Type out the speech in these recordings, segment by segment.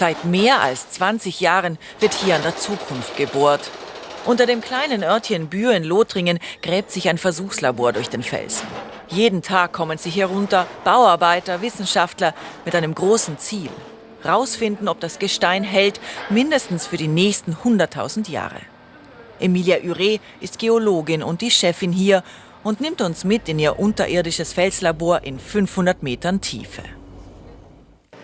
Seit mehr als 20 Jahren wird hier an der Zukunft gebohrt. Unter dem kleinen Örtchen Bühr in Lothringen gräbt sich ein Versuchslabor durch den Felsen. Jeden Tag kommen sie hier runter, Bauarbeiter, Wissenschaftler mit einem großen Ziel. Rausfinden, ob das Gestein hält, mindestens für die nächsten 100.000 Jahre. Emilia Ure ist Geologin und die Chefin hier und nimmt uns mit in ihr unterirdisches Felslabor in 500 Metern Tiefe.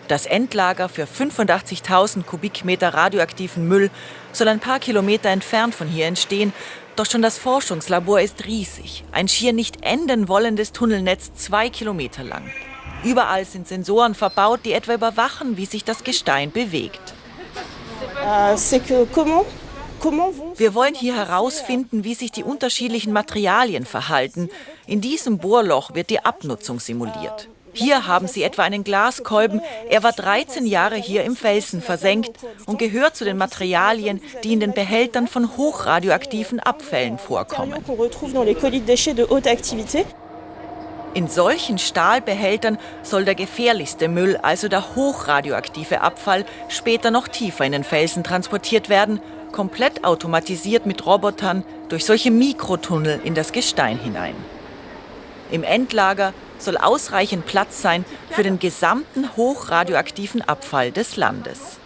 Das Endlager für 85.000 Kubikmeter radioaktiven Müll soll ein paar Kilometer entfernt von hier entstehen. Doch schon das Forschungslabor ist riesig. Ein schier nicht enden wollendes Tunnelnetz zwei Kilometer lang. Überall sind Sensoren verbaut, die etwa überwachen, wie sich das Gestein bewegt. Wir wollen hier herausfinden, wie sich die unterschiedlichen Materialien verhalten. In diesem Bohrloch wird die Abnutzung simuliert. Hier haben sie etwa einen Glaskolben. Er war 13 Jahre hier im Felsen versenkt und gehört zu den Materialien, die in den Behältern von hochradioaktiven Abfällen vorkommen. In solchen Stahlbehältern soll der gefährlichste Müll, also der hochradioaktive Abfall, später noch tiefer in den Felsen transportiert werden, komplett automatisiert mit Robotern durch solche Mikrotunnel in das Gestein hinein. Im Endlager soll ausreichend Platz sein für den gesamten hochradioaktiven Abfall des Landes.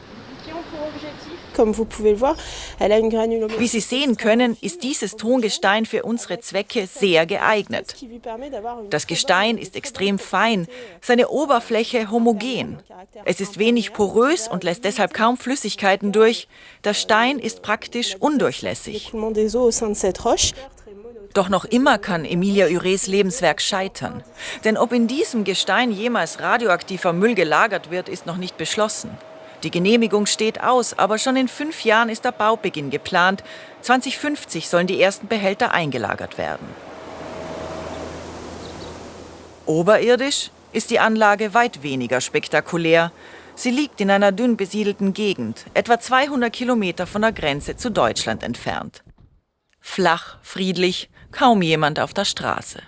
Wie Sie sehen können, ist dieses Tongestein für unsere Zwecke sehr geeignet. Das Gestein ist extrem fein, seine Oberfläche homogen. Es ist wenig porös und lässt deshalb kaum Flüssigkeiten durch. Der Stein ist praktisch undurchlässig. Doch noch immer kann Emilia Ures Lebenswerk scheitern. Denn ob in diesem Gestein jemals radioaktiver Müll gelagert wird, ist noch nicht beschlossen. Die Genehmigung steht aus, aber schon in fünf Jahren ist der Baubeginn geplant. 2050 sollen die ersten Behälter eingelagert werden. Oberirdisch ist die Anlage weit weniger spektakulär. Sie liegt in einer dünn besiedelten Gegend, etwa 200 Kilometer von der Grenze zu Deutschland entfernt. Flach, friedlich, kaum jemand auf der Straße.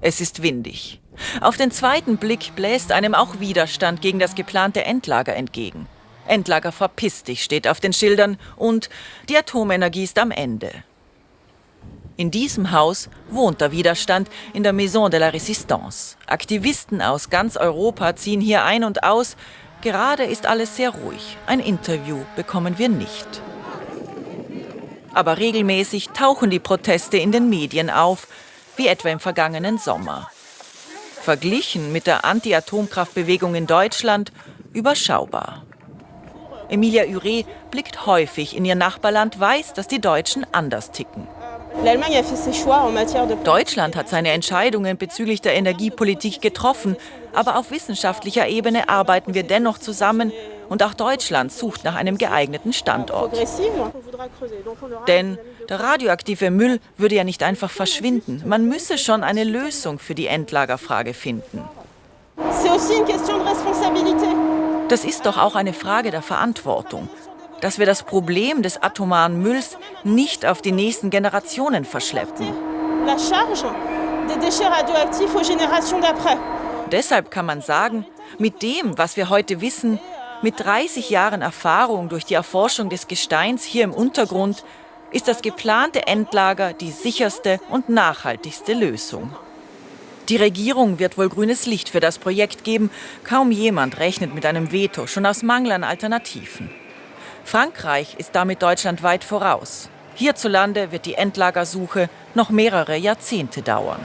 Es ist windig. Auf den zweiten Blick bläst einem auch Widerstand gegen das geplante Endlager entgegen. Endlager verpiss dich steht auf den Schildern und die Atomenergie ist am Ende. In diesem Haus wohnt der Widerstand in der Maison de la Résistance. Aktivisten aus ganz Europa ziehen hier ein und aus. Gerade ist alles sehr ruhig. Ein Interview bekommen wir nicht. Aber regelmäßig tauchen die Proteste in den Medien auf, wie etwa im vergangenen Sommer. Verglichen mit der Anti-Atomkraftbewegung in Deutschland überschaubar. Emilia Ure blickt häufig in ihr Nachbarland, weiß, dass die Deutschen anders ticken. Deutschland hat seine Entscheidungen bezüglich der Energiepolitik getroffen, aber auf wissenschaftlicher Ebene arbeiten wir dennoch zusammen und auch Deutschland sucht nach einem geeigneten Standort. Denn der radioaktive Müll würde ja nicht einfach verschwinden. Man müsse schon eine Lösung für die Endlagerfrage finden. Das ist doch auch eine Frage der Verantwortung dass wir das Problem des atomaren Mülls nicht auf die nächsten Generationen verschleppen. Deshalb kann man sagen, mit dem, was wir heute wissen, mit 30 Jahren Erfahrung durch die Erforschung des Gesteins hier im Untergrund, ist das geplante Endlager die sicherste und nachhaltigste Lösung. Die Regierung wird wohl grünes Licht für das Projekt geben. Kaum jemand rechnet mit einem Veto, schon aus Mangel an Alternativen. Frankreich ist damit Deutschland weit voraus. Hierzulande wird die Endlagersuche noch mehrere Jahrzehnte dauern.